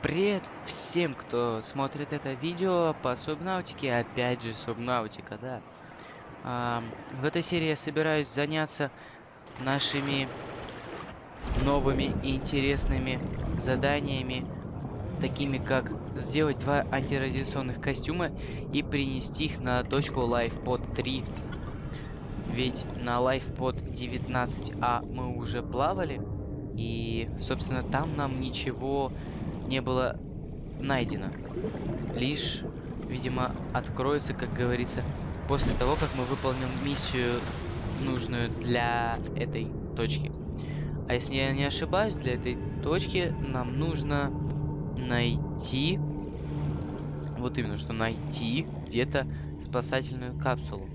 Привет всем, кто смотрит это видео по Субнаутике. Опять же, Субнаутика, да. А, в этой серии я собираюсь заняться нашими новыми и интересными заданиями, такими как сделать два антирадиационных костюма и принести их на точку LifePod 3. Ведь на LifePod 19А мы уже плавали, и, собственно, там нам ничего не было найдено. Лишь, видимо, откроется, как говорится, после того, как мы выполним миссию, нужную для этой точки. А если я не ошибаюсь, для этой точки нам нужно найти... Вот именно, что найти где-то спасательную капсулу.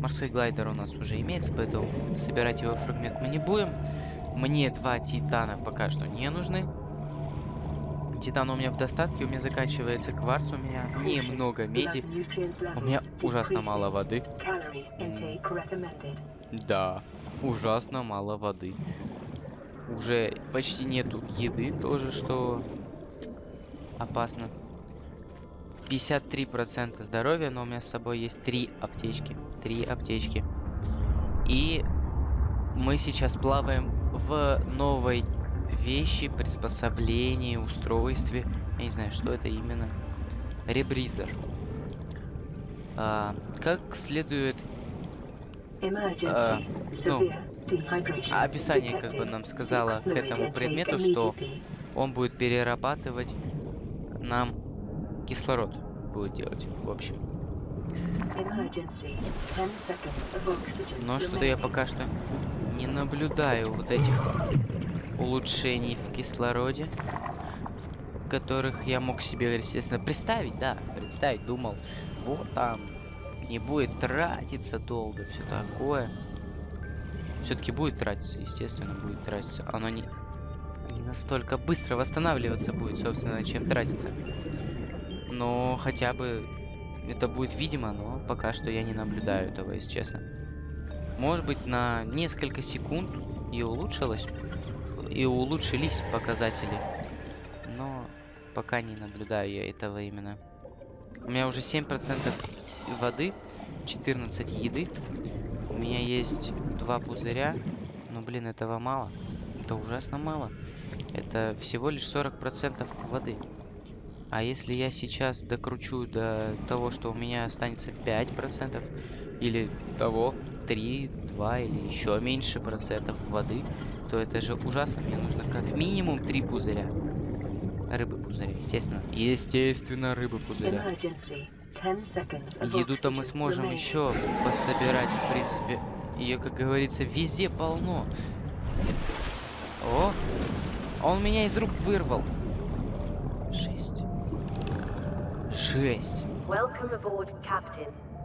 Морской глайдер у нас уже имеется, поэтому собирать его фрагмент мы не будем. Мне два титана пока что не нужны. Титан у меня в достатке, у меня заканчивается кварц, у меня немного меди, у меня ужасно мало воды. Да, ужасно мало воды. Уже почти нету еды, тоже что опасно. 53% здоровья, но у меня с собой есть три аптечки. Три аптечки. И мы сейчас плаваем в новой вещи, приспособления, устройстве. Я не знаю, что это именно. Ребризер. А, как следует... А, ну, описание как бы нам сказала к этому предмету, что он будет перерабатывать нам кислород. Будет делать, в общем. Но что-то я пока что не наблюдаю вот этих улучшений в кислороде, в которых я мог себе, естественно, представить, да, представить, думал, вот там не будет тратиться долго, все такое. Все-таки будет тратиться, естественно, будет тратиться. Оно не, не настолько быстро восстанавливаться будет, собственно, чем тратиться. Но хотя бы это будет видимо, но пока что я не наблюдаю этого, если честно. Может быть, на несколько секунд и улучшилось и улучшились показатели. Но пока не наблюдаю я этого именно. У меня уже 7% воды, 14 еды. У меня есть два пузыря. Но, блин, этого мало. Это ужасно мало. Это всего лишь 40% воды. А если я сейчас докручу до того, что у меня останется 5%, или того 3, 2 или еще меньше процентов воды, то это же ужасно. Мне нужно как минимум три пузыря. Рыбы пузыря, естественно. Естественно, рыбы пузыря. Еду-то мы сможем еще пособирать, в принципе. Ее, как говорится, везде полно. О! Он меня из рук вырвал. Шесть. Шесть.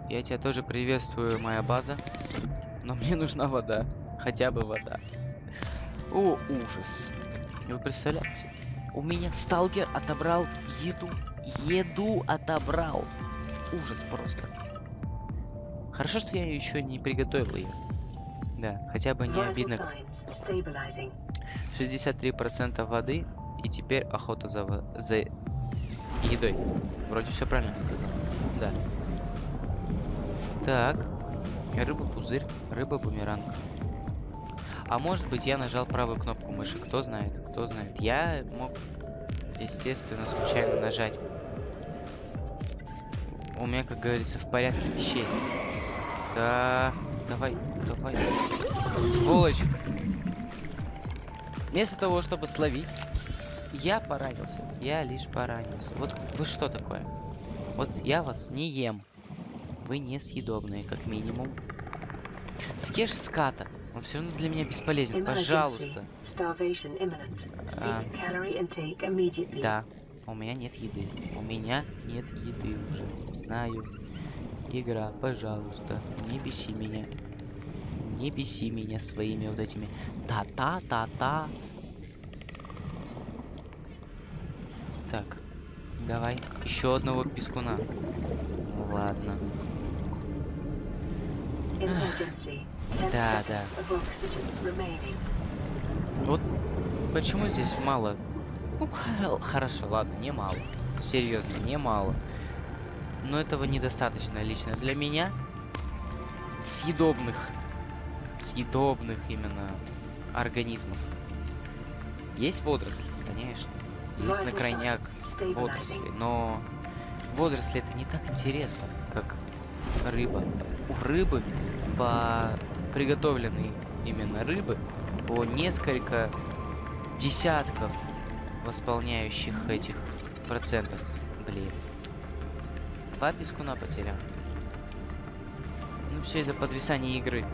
Я тебя тоже приветствую, моя база. Но мне нужна вода. Хотя бы вода. О, ужас. Вы представляете? У меня сталкер отобрал еду. Еду отобрал. Ужас просто. Хорошо, что я еще не приготовил ее. Да, хотя бы не обидно. 63% воды. И теперь охота за, за едой. Вроде все правильно сказал. Да. Так. Рыба-пузырь, рыба-бумеранг. А может быть я нажал правую кнопку мыши, кто знает, кто знает. Я мог, естественно, случайно нажать. У меня, как говорится, в порядке вещей. Да, давай, давай. Сволочь! Вместо того, чтобы словить, я поранился. Я лишь поранился. Вот вы что такое? Вот я вас не ем. Вы несъедобные, как минимум. Съешь ската. Он все равно для меня бесполезен. Пожалуйста. А, да. У меня нет еды. У меня нет еды уже. Знаю. Игра, пожалуйста, не беси меня. Не беси меня своими вот этими та-та-та-та. Так, давай. Еще одного пескуна. Ладно. Да, да. Вот почему здесь мало Ну, хорошо, ладно, немало. Серьезно, немало. Но этого недостаточно лично для меня. Съедобных. Съедобных именно организмов. Есть водоросли, конечно. Есть на крайняк водоросли, но водоросли это не так интересно, как рыба. У рыбы по приготовленной именно рыбы по несколько десятков восполняющих этих процентов. Блин. Два пескуна потерял. Ну все из-за подвисания игры.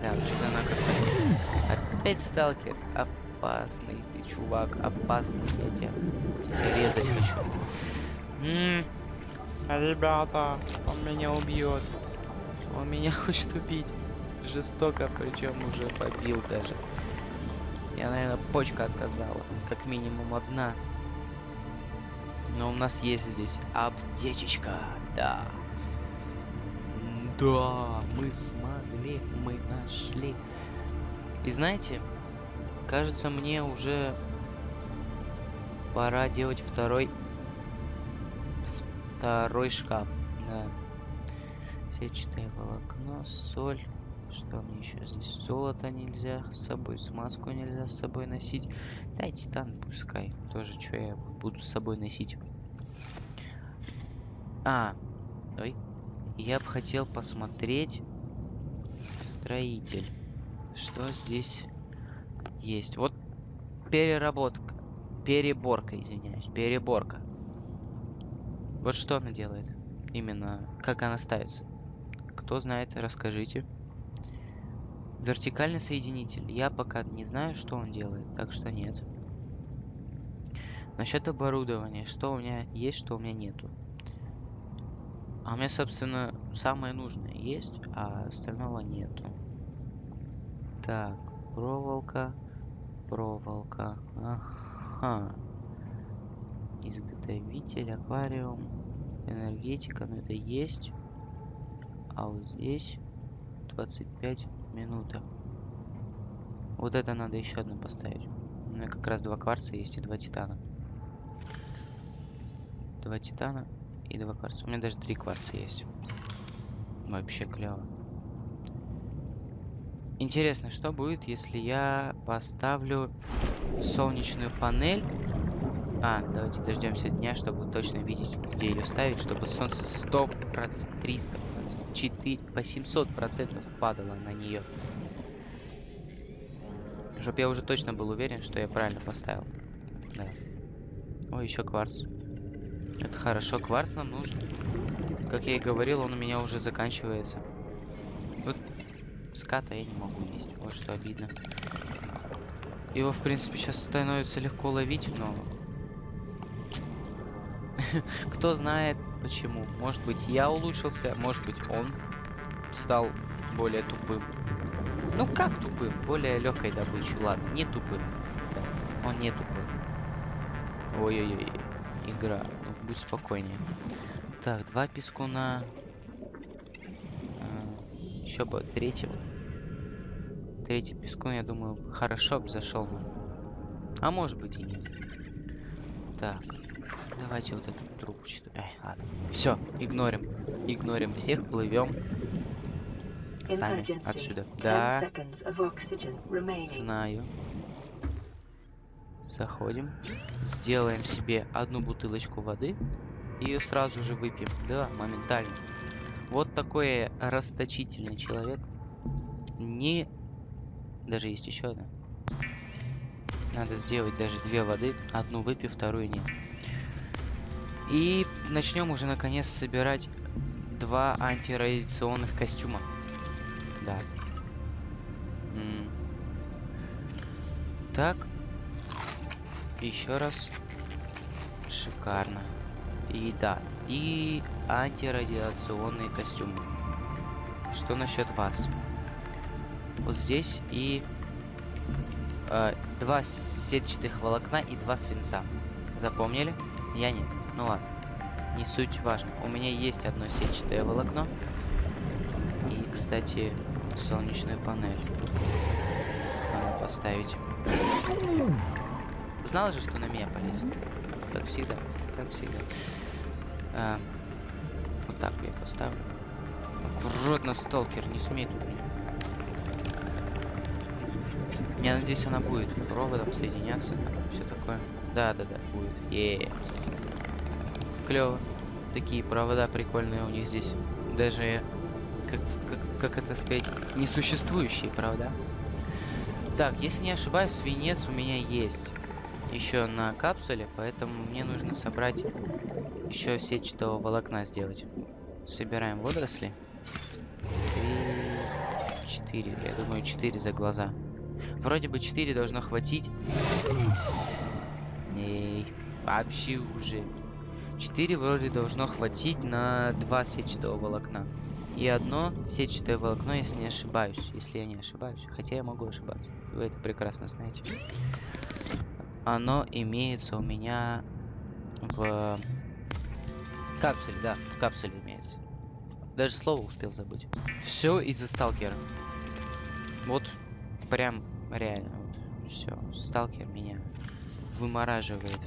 Да, что-то она как-то... Опять сталкер. Опасный ты, чувак. Опасный. Я тебя, я тебя резать хочу. М -м -м. Ребята, он меня убьет. Он меня хочет убить. Жестоко, причем уже побил даже. Я, наверное, почка отказала. Как минимум одна. Но у нас есть здесь аптечечка. Да. Да, мы смогли, мы нашли. И знаете, кажется, мне уже пора делать второй второй шкаф. Да. Сетчатое волокно, соль. Что мне еще здесь? Золото нельзя с собой, смазку нельзя с собой носить. Да, титан пускай. Тоже что я буду с собой носить. А, ой. Я бы хотел посмотреть строитель. Что здесь есть? Вот переработка. Переборка, извиняюсь. Переборка. Вот что она делает. Именно как она ставится. Кто знает, расскажите. Вертикальный соединитель. Я пока не знаю, что он делает, так что нет. Насчет оборудования. Что у меня есть, что у меня нету. А у меня, собственно, самое нужное есть, а остального нету. Так, проволока, проволока. Ага. Изготовитель, аквариум, энергетика, но это есть. А вот здесь 25 минута. Вот это надо еще одну поставить. У меня как раз два кварца есть и два титана. Два титана и два кварца. У меня даже три кварца есть. Вообще клево. Интересно, что будет, если я поставлю солнечную панель а, давайте дождемся дня, чтобы точно видеть, где ее ставить, чтобы солнце 100 300 4 800 процентов падало на нее. Чтоб я уже точно был уверен, что я правильно поставил. Да. О, еще кварц. Это хорошо, кварц нам нужен. Как я и говорил, он у меня уже заканчивается. Вот ската я не могу есть, вот что обидно. Его, в принципе, сейчас становится легко ловить, но Кто знает почему. Может быть я улучшился, может быть он стал более тупым. Ну как тупым? Более легкой добычей. Ладно, не тупым. Да, он не тупой. Ой-ой-ой. Игра. Ну, будь спокойнее. Так, два пескуна. А, еще бы третий. Третий пескун, я думаю, хорошо бы зашел. А может быть и нет. Так. Давайте вот эту трубку что Эй, ладно. Все, игнорим. Игнорим всех, плывем. Сами отсюда. Да. Знаю. Заходим. Сделаем себе одну бутылочку воды. И ее сразу же выпьем. Да, моментально. Вот такой расточительный человек. Не... Даже есть еще одна. Надо сделать даже две воды. Одну выпив, вторую нет. И начнем уже наконец собирать два антирадиационных костюма. Да. М так. Еще раз. Шикарно. И да. И антирадиационные костюмы. Что насчет вас? Вот здесь и э, два сетчатых волокна и два свинца. Запомнили? Я нет. Ну ладно, не суть важно. У меня есть одно сетчатое волокно. И, кстати, солнечную панель. Надо поставить. Знал же, что на меня полезет. Как всегда. Как всегда. А, вот так я поставлю. Аккуратно, сталкер, не смей тут мне. Я надеюсь, она будет проводом соединяться, все такое. Да, да, да, будет. Есть. Клево. Такие провода прикольные у них здесь. Даже, как, как, как это сказать, несуществующие, правда? Так, если не ошибаюсь, свинец у меня есть еще на капсуле, поэтому мне нужно собрать еще сетчатого волокна сделать. Собираем водоросли. Три, четыре. Я думаю, четыре за глаза. Вроде бы четыре должно хватить. Эй, вообще уже. Четыре вроде должно хватить на два сетчатого волокна. И одно сетчатое волокно, если не ошибаюсь. Если я не ошибаюсь. Хотя я могу ошибаться. Вы это прекрасно знаете. Оно имеется у меня в капсуле, да, в капсуле имеется. Даже слово успел забыть. Все из-за сталкера. Вот прям реально. Вот, все. Сталкер меня вымораживает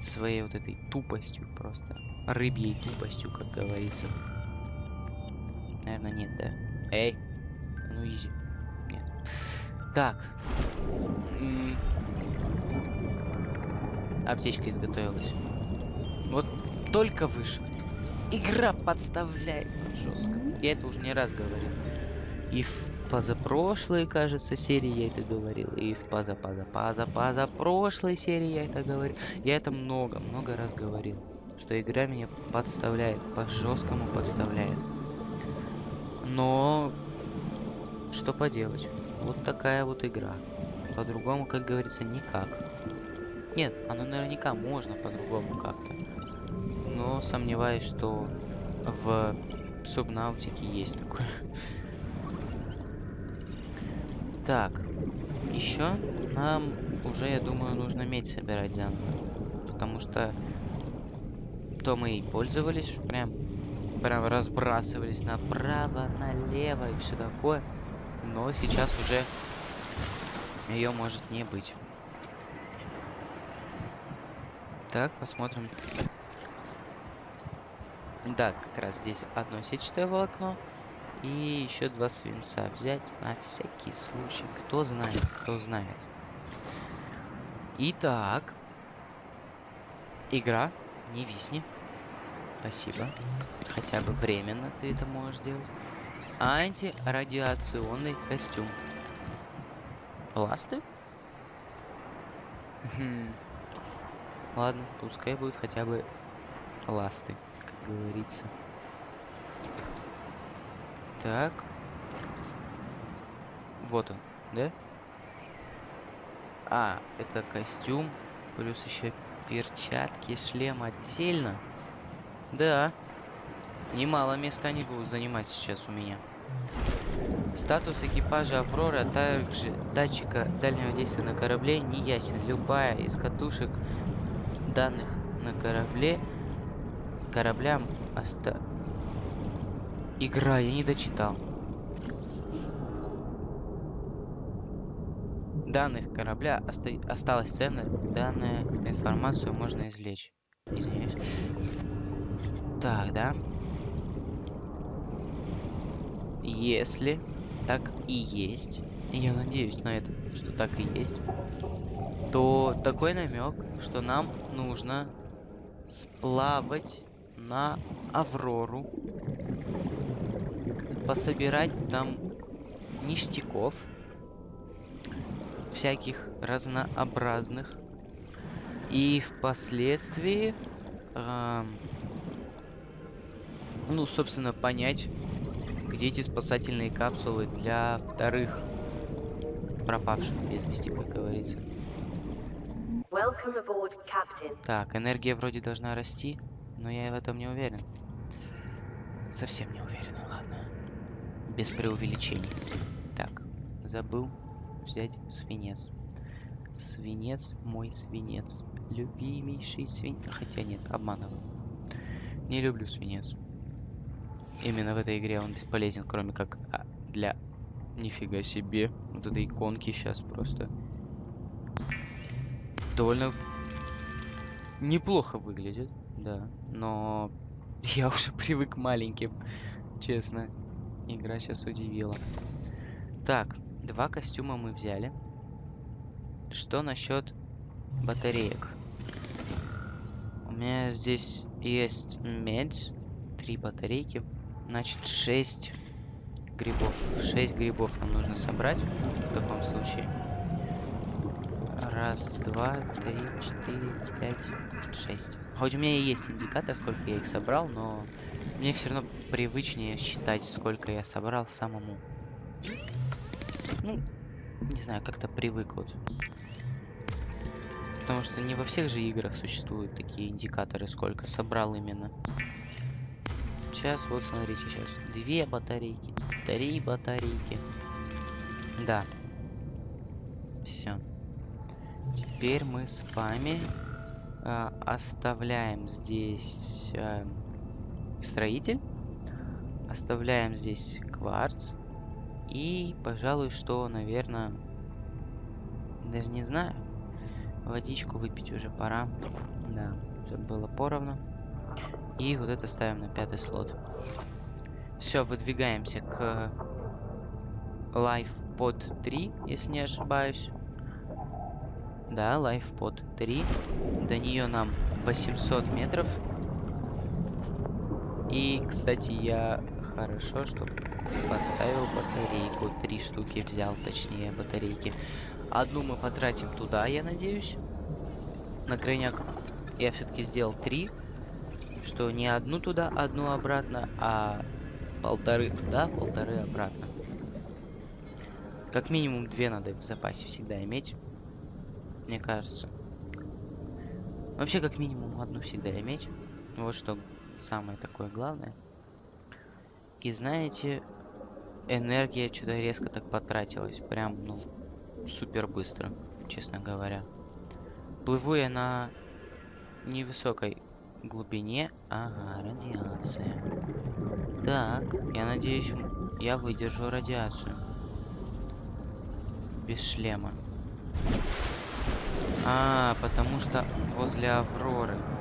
своей вот этой тупостью просто. Рыбьей тупостью, как говорится. Наверное, нет, да? Эй! Ну, изи. Нет. Так. Аптечка изготовилась. Вот только вышел. Игра подставляет жестко. Я это уже не раз говорил. И в позапрошлой, кажется, серии я это говорил. И в поза поза поза поза прошлой серии я это говорил. Я это много, много раз говорил. Что игра меня подставляет, по жесткому подставляет. Но что поделать? Вот такая вот игра. По-другому, как говорится, никак. Нет, оно наверняка можно по-другому как-то. Но сомневаюсь, что в субнаутике есть такое. Так, еще нам уже, я думаю, нужно медь собирать заново. Потому что то мы и пользовались, прям, прям разбрасывались направо, налево и все такое. Но сейчас уже ее может не быть. Так, посмотрим. Да, как раз здесь одно сетчатое волокно. И еще два свинца взять на всякий случай. Кто знает, кто знает. Итак. Игра, не висни. Спасибо. Хотя бы временно ты это можешь делать. Антирадиационный костюм. Ласты? Хм. Ладно, пускай будет хотя бы ласты, как говорится. Так. Вот он, да? А, это костюм, плюс еще перчатки, шлем отдельно. Да. Немало места они будут занимать сейчас у меня. Статус экипажа Аврора, также датчика дальнего действия на корабле не ясен. Любая из катушек данных на корабле кораблям оста... Игра, я не дочитал. Данных корабля оста... осталась ценна. Данную информацию можно извлечь. Извиняюсь. Так, да? Если так и есть, я надеюсь на это, что так и есть, то такой намек, что нам нужно сплавать на Аврору, пособирать там ништяков, всяких разнообразных, и впоследствии, э, ну, собственно, понять, где эти спасательные капсулы для вторых пропавших без вести, как говорится. Aboard, так, энергия вроде должна расти, но я в этом не уверен. Совсем не уверен, ладно. Без преувеличений. Так, забыл взять свинец. Свинец, мой свинец. Любимейший свинец. Хотя нет, обманываю. Не люблю свинец. Именно в этой игре он бесполезен, кроме как а, для... Нифига себе. Вот этой иконки сейчас просто довольно неплохо выглядит, да. Но я уже привык к маленьким, честно. Игра сейчас удивила. Так, два костюма мы взяли. Что насчет батареек? У меня здесь есть медь, три батарейки. Значит, 6 грибов. 6 грибов нам нужно собрать в таком случае. Раз, два, три, четыре, пять, шесть. Хоть у меня и есть индикатор, сколько я их собрал, но мне все равно привычнее считать, сколько я собрал самому. Ну, не знаю, как-то привык вот. Потому что не во всех же играх существуют такие индикаторы, сколько собрал именно. Сейчас, вот смотрите, сейчас. Две батарейки, три батарейки. Да. Все. Теперь мы с вами э, оставляем здесь э, строитель. Оставляем здесь кварц. И, пожалуй, что, наверное, даже не знаю. Водичку выпить уже пора. Да, чтобы было поровну. И вот это ставим на пятый слот. Все, выдвигаемся к Life Pod 3, если не ошибаюсь. Да, Life Pod 3. До нее нам 800 метров. И, кстати, я хорошо, что поставил батарейку. Три штуки взял, точнее, батарейки. Одну мы потратим туда, я надеюсь. На крайняк я все-таки сделал три. Что не одну туда, одну обратно, а полторы туда, полторы обратно. Как минимум две надо в запасе всегда иметь. Мне кажется. Вообще, как минимум одну всегда иметь. Вот что самое такое главное. И знаете, энергия что-то резко так потратилась. Прям, ну, супер быстро, честно говоря. Плыву я на невысокой глубине. Ага, радиация. Так, я надеюсь, я выдержу радиацию. Без шлема. А, потому что возле Авроры.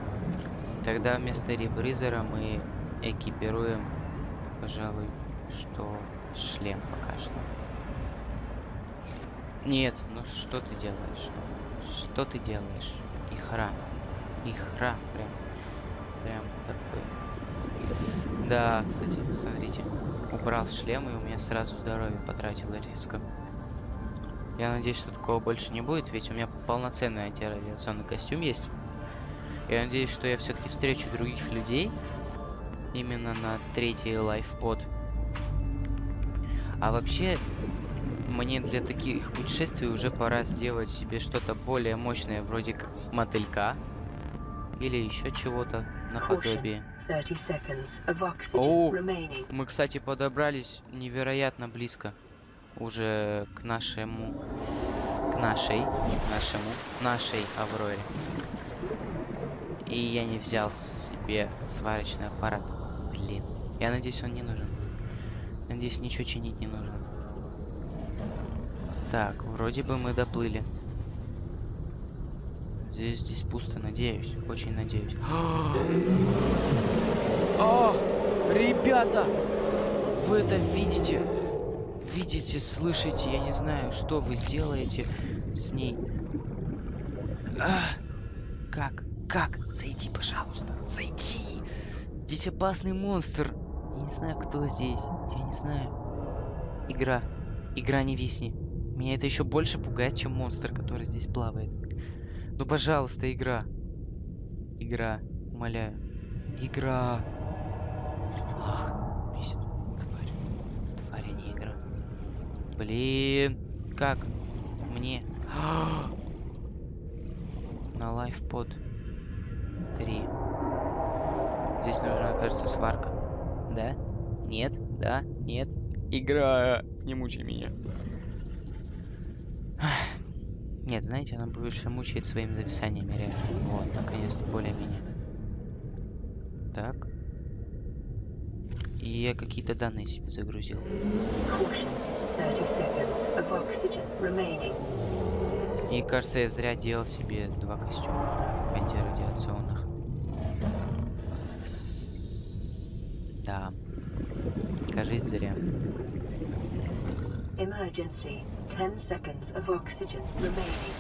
Тогда вместо ребризера мы экипируем, пожалуй, что шлем пока что. Нет, ну что ты делаешь? Что ты делаешь? Ихра. Ихра, прям. Прям такой. Да, кстати, смотрите. Убрал шлем, и у меня сразу здоровье потратило резко. Я надеюсь, что такого больше не будет, ведь у меня полноценный антирадиационный костюм есть. Я надеюсь, что я все-таки встречу других людей именно на третий лайфпод. А вообще, мне для таких путешествий уже пора сделать себе что-то более мощное, вроде как мотылька. Или еще чего-то наподобие. О, мы, кстати, подобрались невероятно близко уже к нашему, к нашей, нашему, нашей Авроре. И я не взял себе сварочный аппарат. Блин. Я надеюсь, он не нужен. Надеюсь, ничего чинить не нужно. Так, вроде бы мы доплыли. Здесь, здесь пусто, надеюсь. Очень надеюсь. Ах, ребята! Вы это видите? видите, слышите, я не знаю, что вы делаете с ней. Как? Как? Зайди, пожалуйста. Зайди. Здесь опасный монстр. Я не знаю, кто здесь. Я не знаю. Игра. Игра не висни. Меня это еще больше пугает, чем монстр, который здесь плавает. Ну, пожалуйста, игра. Игра. Умоляю. Игра. Ах. Блин, как мне? На лайфпод 3. Здесь нужна, кажется, сварка. Да? Нет? Да? Нет? Игра, не мучай меня. Нет, знаете, она больше мучает своими зависаниями, реально. Вот, наконец-то, более-менее. Так. И я какие-то данные себе загрузил. И кажется, я зря делал себе два костюма антирадиационных. Да. Кажись, зря. Emergency. 10 seconds of oxygen remaining.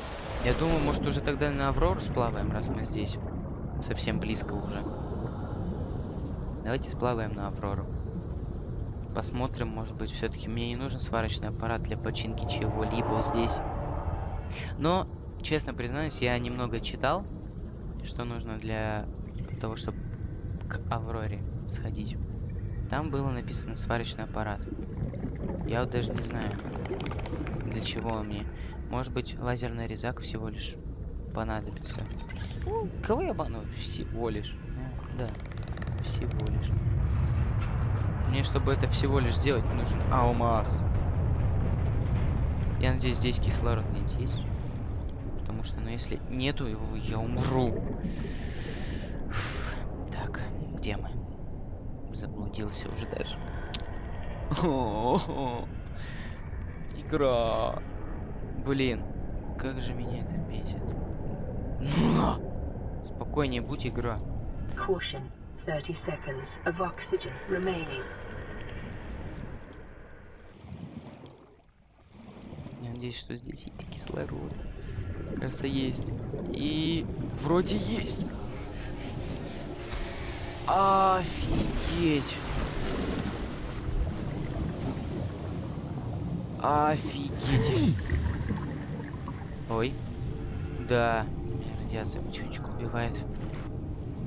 Я думаю, может уже тогда на Аврору сплаваем, раз мы здесь. Совсем близко уже. Давайте сплаваем на Аврору. Посмотрим, может быть, все-таки мне не нужен сварочный аппарат для починки чего-либо здесь. Но, честно признаюсь, я немного читал, что нужно для того, чтобы к Авроре сходить. Там было написано сварочный аппарат. Я вот даже не знаю, для чего он мне. Может быть, лазерный резак всего лишь понадобится. Ну, кого я обманываю? Всего лишь. Ну, да, всего лишь. Мне, чтобы это всего лишь сделать, нужен алмаз. Я надеюсь, здесь кислород где-нибудь есть. Потому что, ну, если нету его, я умру. Фу. Так, где мы? Заблудился уже даже. Игра. Блин, как же меня это бесит. Спокойнее будь, игра. Caution. 30 seconds of oxygen remaining. Я надеюсь, что здесь есть кислород. Кажется, есть. И вроде есть. Офигеть. Офигеть. Ой. Да. Меня радиация потихонечку убивает.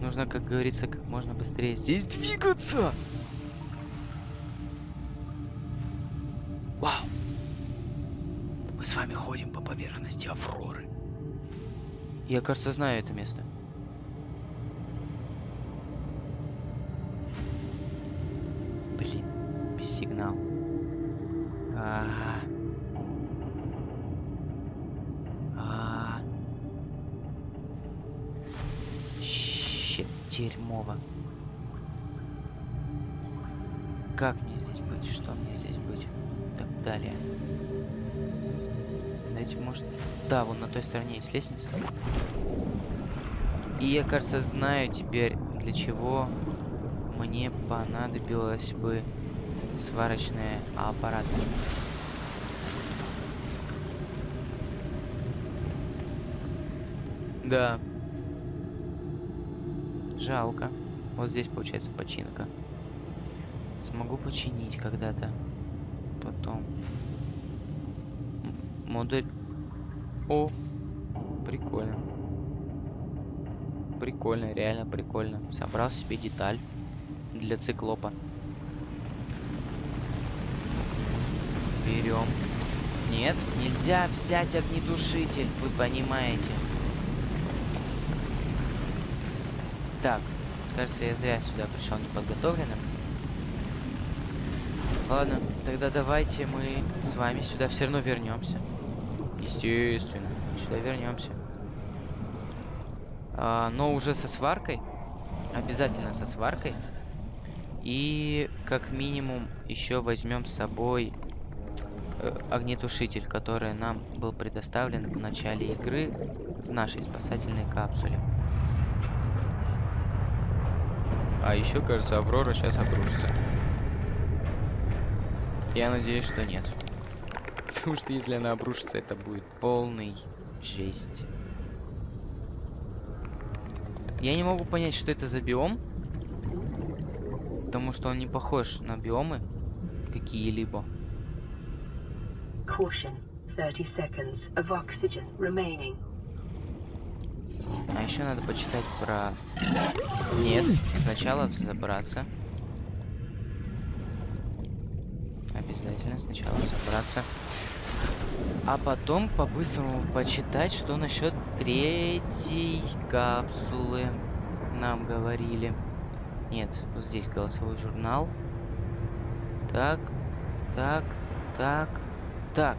Нужно, как говорится, как можно быстрее здесь двигаться. Вау. Мы с вами ходим по поверхности Авроры. Я, кажется, знаю это место. Сигнал. А -а -а. А -а. Щет, дерьмово. Как мне здесь быть? Что мне здесь быть? Так далее. Давайте, может... Да, вон на той стороне есть лестница. И я, кажется, знаю теперь, для чего мне понадобилось бы сварочные аппараты. Да. Жалко. Вот здесь получается починка. Смогу починить когда-то. Потом. Модуль. О, прикольно. Прикольно, реально прикольно. Собрал себе деталь для циклопа. Берем. Нет, нельзя взять огнетушитель, вы понимаете. Так, кажется, я зря сюда пришел неподготовленным. Ладно, тогда давайте мы с вами сюда все равно вернемся. Естественно, сюда вернемся. А, но уже со сваркой. Обязательно со сваркой. И как минимум еще возьмем с собой огнетушитель, который нам был предоставлен в начале игры в нашей спасательной капсуле. А еще, кажется, Аврора сейчас обрушится. Я надеюсь, что нет. Потому что если она обрушится, это будет полный жесть. Я не могу понять, что это за биом. Потому что он не похож на биомы какие-либо. Caution. 30 seconds of oxygen remaining. А еще надо почитать про... Нет, сначала взобраться. Обязательно сначала забраться. А потом по-быстрому почитать, что насчет третьей капсулы нам говорили. Нет, вот здесь голосовой журнал. Так, так, так, так.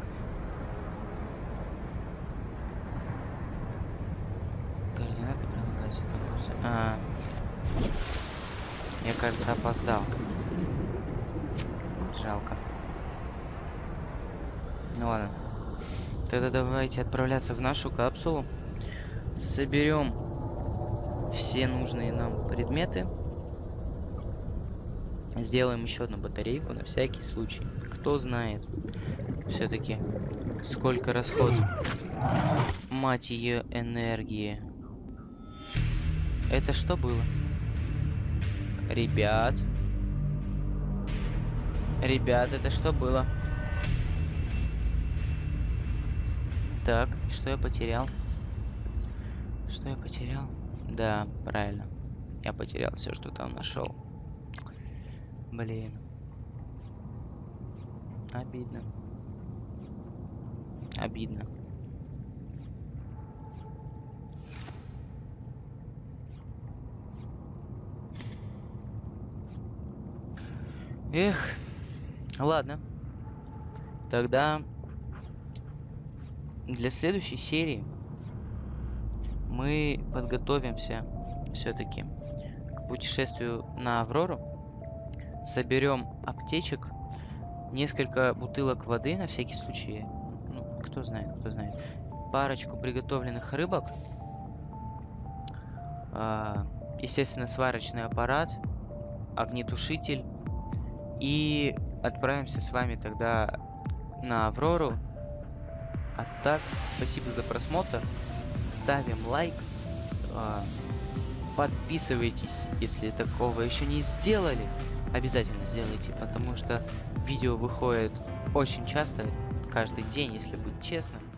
Координаты прилагаются к А, я, кажется, опоздал. Жалко. Ну ладно. Тогда давайте отправляться в нашу капсулу. Соберем все нужные нам предметы. Сделаем еще одну батарейку на всякий случай. Кто знает, все-таки сколько расход, мать ее, энергии. Это что было? Ребят. Ребят, это что было? Так, что я потерял? Что я потерял? Да, правильно. Я потерял все, что там нашел. Блин. Обидно. Обидно. Эх, ладно. Тогда для следующей серии мы подготовимся все-таки к путешествию на Аврору. Соберем аптечек, несколько бутылок воды на всякий случай. Кто знает, кто знает. Парочку приготовленных рыбок. А, естественно, сварочный аппарат, огнетушитель. И отправимся с вами тогда на Аврору. А так, спасибо за просмотр. Ставим лайк. а, Подписывайтесь, если такого еще не сделали. Обязательно сделайте, потому что видео выходит очень часто, каждый день, если быть честным.